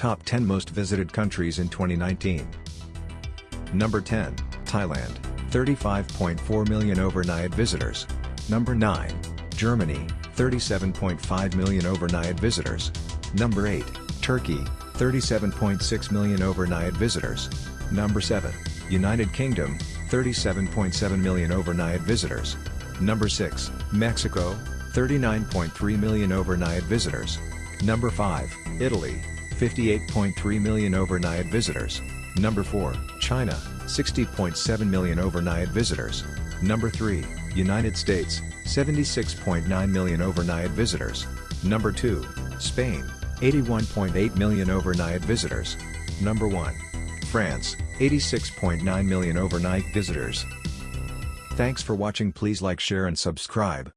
Top 10 most visited countries in 2019. Number 10, Thailand, 35.4 million overnight visitors. Number 9, Germany, 37.5 million overnight visitors. Number 8, Turkey, 37.6 million overnight visitors. Number 7, United Kingdom, 37.7 million overnight visitors. Number 6, Mexico, 39.3 million overnight visitors. Number 5, Italy, 58.3 million overnight visitors. Number 4, China, 60.7 million overnight visitors. Number 3, United States, 76.9 million overnight visitors. Number 2, Spain, 81.8 million overnight visitors. Number 1, France, 86.9 million overnight visitors. Thanks for watching please like share and subscribe.